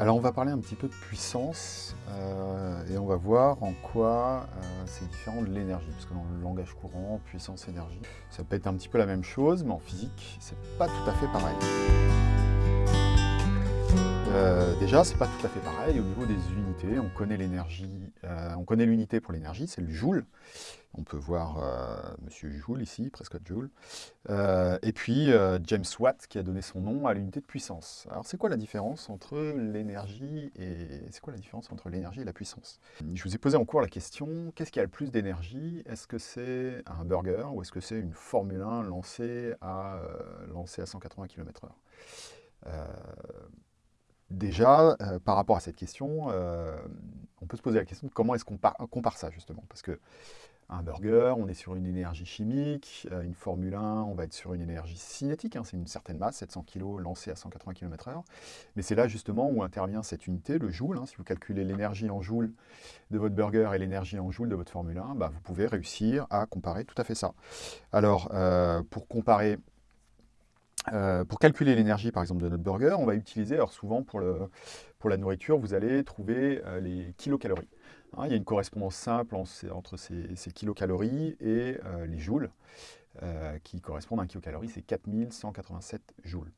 Alors on va parler un petit peu de puissance euh, et on va voir en quoi euh, c'est différent de l'énergie. Parce que dans le langage courant, puissance, énergie, ça peut être un petit peu la même chose, mais en physique, c'est pas tout à fait pareil. Euh, déjà, c'est pas tout à fait pareil au niveau des unités. On connaît l'énergie, on connaît l'unité pour l'énergie, c'est le joule. On peut voir euh, Monsieur Joule ici, Prescott Joule. Euh, et puis euh, James Watt qui a donné son nom à l'unité de puissance. Alors c'est quoi la différence entre l'énergie et c'est quoi la différence entre l'énergie et la puissance? Je vous ai posé en cours la question qu'est-ce qui a le plus d'énergie? Est-ce que c'est un burger ou est-ce que c'est une Formule 1 lancée à, lancée à 180 km/h Déjà, par rapport à cette question, on peut se poser la question de comment est-ce qu'on compare ça justement Parce que un burger, on est sur une énergie chimique, euh, une Formule 1, on va être sur une énergie cinétique, hein, c'est une certaine masse, 700 kg lancée à 180 km/h. Mais c'est là justement où intervient cette unité, le joule. Hein. si vous calculez l'énergie en joule de votre burger et l'énergie en joule de votre Formule 1, bah, vous pouvez réussir à comparer tout à fait ça. Alors, euh, pour comparer euh, pour calculer l'énergie, par exemple, de notre burger, on va utiliser, alors souvent pour, la nourriture, vous allez trouver les kilocalories. Hein, il y a une correspondance simple entre ces, kilocalories et euh, les joules, euh, qui correspondent à un kilocalorie, c'est 4187 joules.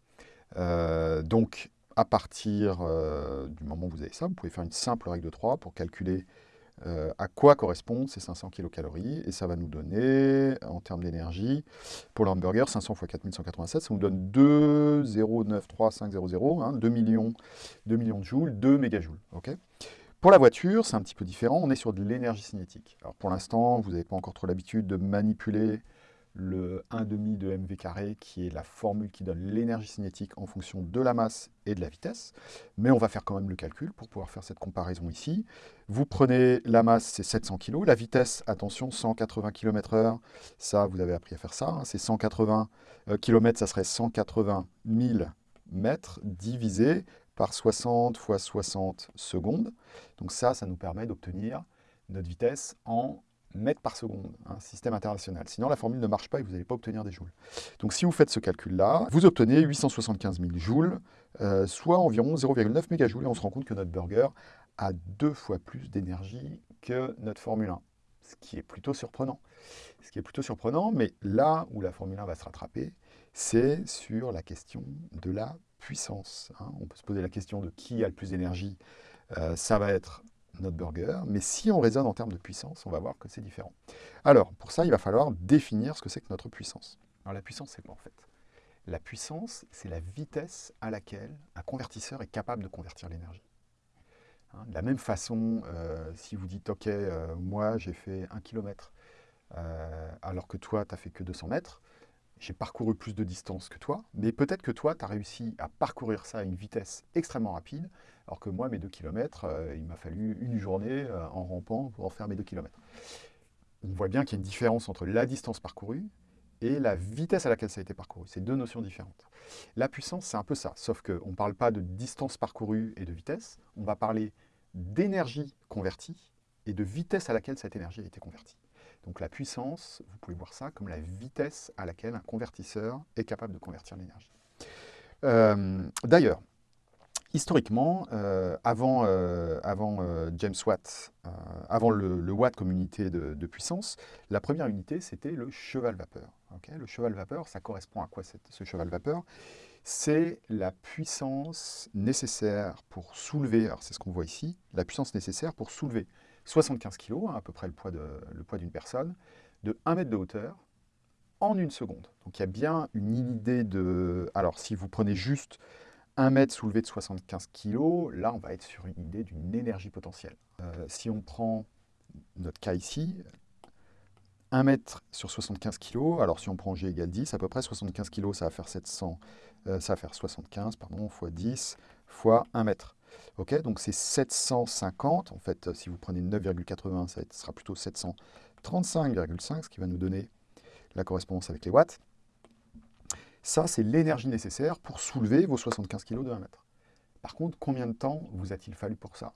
Euh, donc, à partir du moment où vous avez ça, vous pouvez faire une simple règle de 3 pour calculer à quoi correspondent ces 500 kilocalories, et ça va nous donner, en termes d'énergie, pour l'hamburger, 500 x 4187, ça nous donne 2,093500, hein, 2, millions, 2 millions de joules, 2 mégajoules. ok? Pour la voiture, c'est un petit peu différent, on est sur de l'énergie cinétique. Alors pour l'instant, vous n'avez pas encore trop l'habitude de manipuler le 1,5 de mv carré, qui est la formule qui donne l'énergie cinétique en fonction de la masse et de la vitesse. Mais on va faire quand même le calcul pour pouvoir faire cette comparaison ici. Vous prenez la masse, c'est 700 kg. La vitesse, attention, 180 km h Ça, vous avez appris à faire ça. Hein. C'est 180 km, ça serait 180 000 mètres divisé par 60 fois 60 secondes. Donc ça, ça nous permet d'obtenir notre vitesse en mètres par seconde, un système international. Sinon, la formule ne marche pas et vous n'allez pas obtenir des joules. Donc si vous faites ce calcul-là, vous obtenez 875 000 joules, euh, soit environ 0,9 mégajoules, et on se rend compte que notre burger a deux fois plus d'énergie que notre Formule 1, ce qui est plutôt surprenant. Ce qui est plutôt surprenant, mais là où la Formule 1 va se rattraper, c'est sur la question de la puissance. Hein. On peut se poser la question de qui a le plus d'énergie. Euh, ça va être notre burger. Mais si on raisonne en termes de puissance, on va voir que c'est différent. Alors, pour ça, il va falloir définir ce que c'est que notre puissance. Alors la puissance, c'est quoi en fait? La puissance, c'est la vitesse à laquelle un convertisseur est capable de convertir l'énergie. Hein, de la même façon, euh, si vous dites, OK, euh, moi j'ai fait 1 km, alors que toi, tu n'as fait que 200 mètres, j'ai parcouru plus de distance que toi, mais peut-être que toi, tu as réussi à parcourir ça à une vitesse extrêmement rapide, alors que moi, mes 2 km, euh, il m'a fallu une journée euh, en rampant pour en faire mes 2 km. On voit bien qu'il y a une différence entre la distance parcourue et la vitesse à laquelle ça a été parcouru. C'est deux notions différentes. La puissance, c'est un peu ça, sauf qu'on ne parle pas de distance parcourue et de vitesse, on va parler d'énergie convertie et de vitesse à laquelle cette énergie a été convertie. Donc la puissance, vous pouvez voir ça comme la vitesse à laquelle un convertisseur est capable de convertir l'énergie. Euh, d'ailleurs, historiquement, euh, avant, euh, avant James Watt, avant le, Watt comme unité de, puissance, la première unité, c'était le cheval vapeur. le cheval vapeur, ça correspond à quoi ce cheval vapeur? C'est la puissance nécessaire pour soulever, alors c'est ce qu'on voit ici, la puissance nécessaire pour soulever 75 kg, hein, à peu près le poids d'une personne, de 1 mètre de hauteur en une seconde. Donc il y a bien une idée de... Alors si vous prenez juste 1 mètre soulevé de 75 kg, là on va être sur une idée d'une énergie potentielle. Euh, si on prend notre cas ici, 1 mètre sur 75 kg, alors si on prend G égale 10, à peu près 75 kg, ça va faire 700, euh, ça va faire 75, pardon, fois 10, fois 1 mètre. Ok, donc c'est 750. En fait, si vous prenez 9,80, ça sera plutôt 735,5, ce qui va nous donner la correspondance avec les watts. Ça, c'est l'énergie nécessaire pour soulever vos 75 kg de 1 mètre. Par contre, combien de temps vous a-t-il fallu pour ça?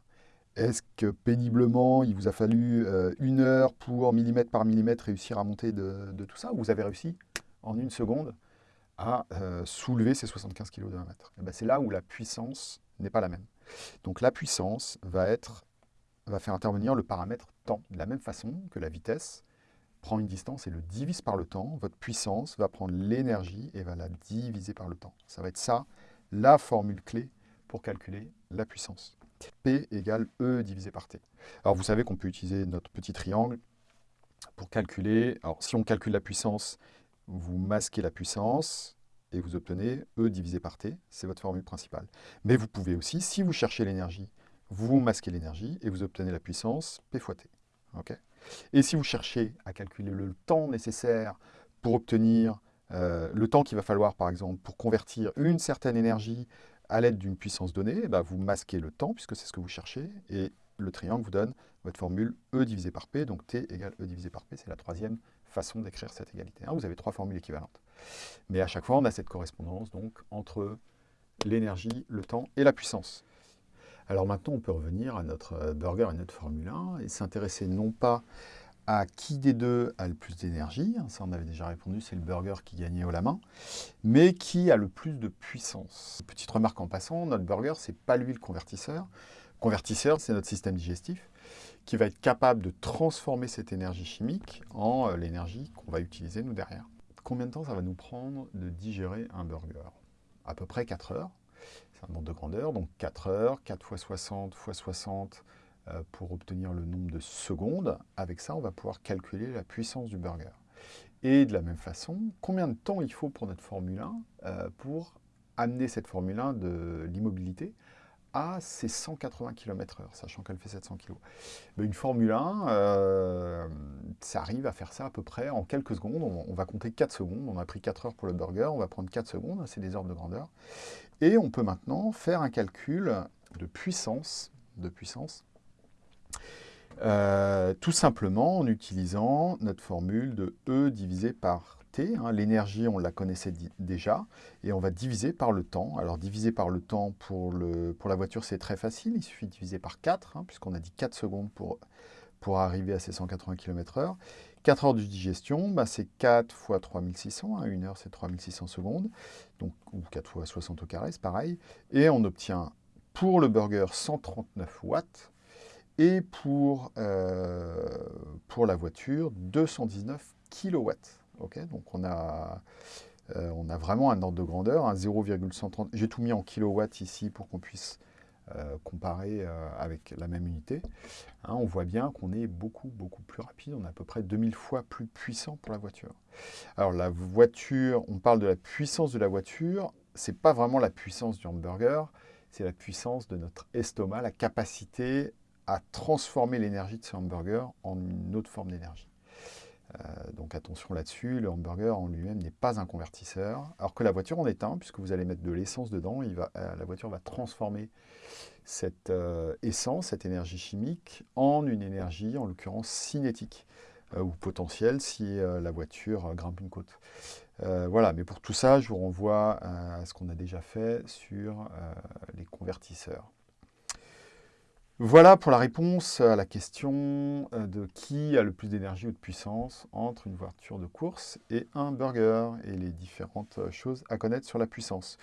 Est-ce que péniblement, il vous a fallu euh, une heure pour millimètre par millimètre réussir à monter de, tout ça? Ou vous avez réussi en une seconde à euh, soulever ces 75 kg de 1 mètre? Eh ben, C'est là où la puissance n'est pas la même. Donc la puissance va, être, va faire intervenir le paramètre temps. De la même façon que la vitesse prend une distance et le divise par le temps, votre puissance va prendre l'énergie et va la diviser par le temps. Ça va être ça, la formule clé pour calculer la puissance. P égale E divisé par T. Alors vous savez qu'on peut utiliser notre petit triangle pour calculer, alors si on calcule la puissance, vous masquez la puissance et vous obtenez E divisé par T, c'est votre formule principale. Mais vous pouvez aussi, si vous cherchez l'énergie, vous masquez l'énergie et vous obtenez la puissance P fois T. et si vous cherchez à calculer le temps nécessaire pour obtenir euh, le temps qu'il va falloir, par exemple, pour convertir une certaine énergie à l'aide d'une puissance donnée, eh ben, vous masquez le temps, puisque c'est ce que vous cherchez, et le triangle vous donne votre formule E divisé par P, donc T égale E divisé par P, c'est la troisième façon d'écrire cette égalité. Hein. Vous avez trois formules équivalentes. Mais à chaque fois, on a cette correspondance donc, entre l'énergie, le temps et la puissance. Alors maintenant, on peut revenir à notre euh, burger et notre Formule 1 et s'intéresser non pas à qui des deux a le plus d'énergie, hein, ça on avait déjà répondu, c'est le burger qui gagnait au la main, mais qui a le plus de puissance. Petite remarque en passant, notre burger, c'est pas lui le convertisseur. Convertisseur, c'est notre système digestif qui va être capable de transformer cette énergie chimique en euh, l'énergie qu'on va utiliser nous derrière. Combien de temps ça va nous prendre de digérer un burger? À peu près 4 heures. C'est un ordre de grandeur, donc 4 heures, 4 fois 60 fois 60 euh, pour obtenir le nombre de secondes. Avec ça, on va pouvoir calculer la puissance du burger. Et de la même façon, combien de temps il faut pour notre Formule 1 euh, pour amener cette Formule 1 de l'immobilité à ces 180 km h sachant qu'elle fait 700 kg. une Formule 1, euh, ça arrive à faire ça à peu près en quelques secondes. On, va compter 4 secondes. On a pris 4 heures pour le burger, on va prendre 4 secondes, c'est des ordres de grandeur. Et on peut maintenant faire un calcul de puissance, de puissance euh, tout simplement en utilisant notre formule de E divisé par Hein. L'énergie, on la connaissait déjà, et on va diviser par le temps. Alors diviser par le temps pour, la voiture, c'est très facile, il suffit de diviser par 4, hein, puisqu'on a dit 4 secondes pour, arriver à ces 180 km h 4 heures de digestion, bah, c'est 4 fois 3600, hein, 1 heure c'est 3600 secondes, donc, ou 4 fois 60 au carré, c'est pareil, et on obtient pour le burger 139 watts, et pour, euh, la voiture 219 kilowatts donc on a, euh, on a vraiment un ordre de grandeur, un 0,130. J'ai tout mis en kilowatts ici pour qu'on puisse euh, comparer euh, avec la même unité. Hein, on voit bien qu'on est beaucoup, beaucoup plus rapide. On est à peu près 2000 fois plus puissant pour la voiture. Alors la voiture, on parle de la puissance de la voiture. C'est pas vraiment la puissance du hamburger, c'est la puissance de notre estomac, la capacité à transformer l'énergie de ce hamburger en une autre forme d'énergie. Euh, donc attention là-dessus, le hamburger en lui-même n'est pas un convertisseur, alors que la voiture en est un, puisque vous allez mettre de l'essence dedans, euh, la voiture va transformer cette euh, essence, cette énergie chimique, en une énergie, en l'occurrence cinétique, ou potentielle si la voiture grimpe une côte. voilà, mais pour tout ça, je vous renvoie à ce qu'on a déjà fait sur les convertisseurs. Voilà pour la réponse à la question euh, de qui a le plus d'énergie ou de puissance entre une voiture de course et un burger et les différentes choses à connaître sur la puissance.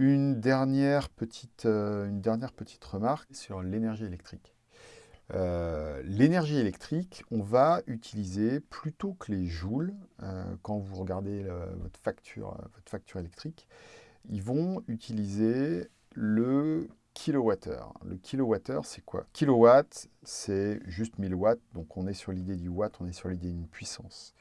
Une dernière petite, euh, remarque sur l'énergie électrique. Euh, l'énergie électrique, on va utiliser plutôt que les joules, quand vous regardez votre, facture, votre facture électrique, ils vont utiliser le kilowattheure. Le kilowattheure, c'est quoi? Kilowatt, c'est juste 1000 watts, donc on est sur l'idée du watt, on est sur l'idée d'une puissance.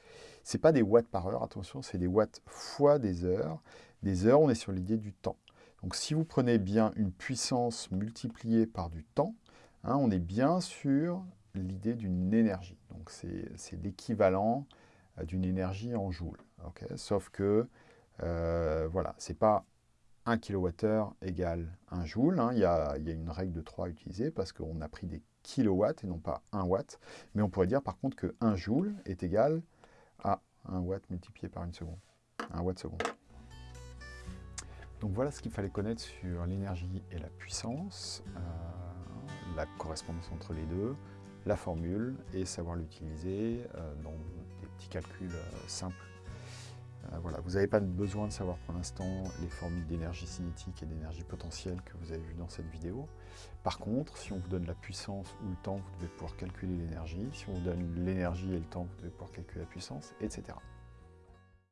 Ce n'est pas des watts par heure, attention, c'est des watts fois des heures. Des heures, on est sur l'idée du temps. Donc si vous prenez bien une puissance multipliée par du temps, hein, on est bien sur l'idée d'une énergie. Donc c'est l'équivalent euh, d'une énergie en joules. Sauf que, euh, voilà, c'est pas 1 kWh égale 1 joule. Hein. Il, y a, une règle de 3 à utiliser parce qu'on a pris des kilowatts et non pas 1 watt. Mais on pourrait dire par contre que 1 joule est égal à 1 watt multiplié par une seconde. 1 watt seconde. Donc voilà ce qu'il fallait connaître sur l'énergie et la puissance, euh, la correspondance entre les deux, la formule et savoir l'utiliser euh, dans des petits calculs euh, simples voilà, vous n'avez pas besoin de savoir pour l'instant les formules d'énergie cinétique et d'énergie potentielle que vous avez vues dans cette vidéo. Par contre, si on vous donne la puissance ou le temps, vous devez pouvoir calculer l'énergie. Si on vous donne l'énergie et le temps, vous devez pouvoir calculer la puissance, etc.